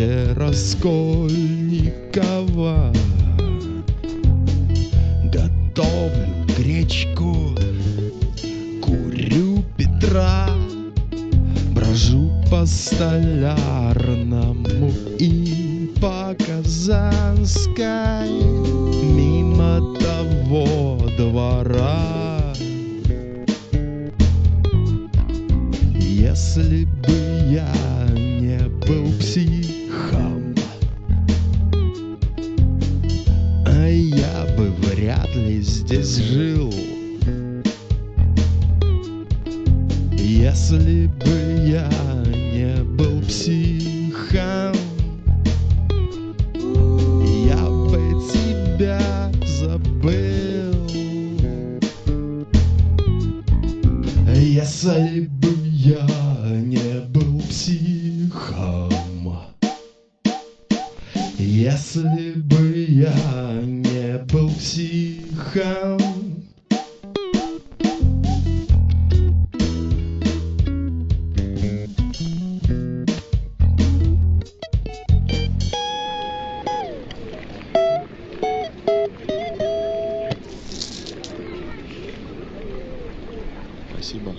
парке Раскольникова. Готовлю гречку, курю Петра Брожу по Столярному и по Казанской. Мимо того двора. Если бы я был психом. А я бы вряд ли здесь жил. Если бы я не был психом Я бы тебя забыл. Если бы я не был духом. Если бы я не был психом, Спасибо.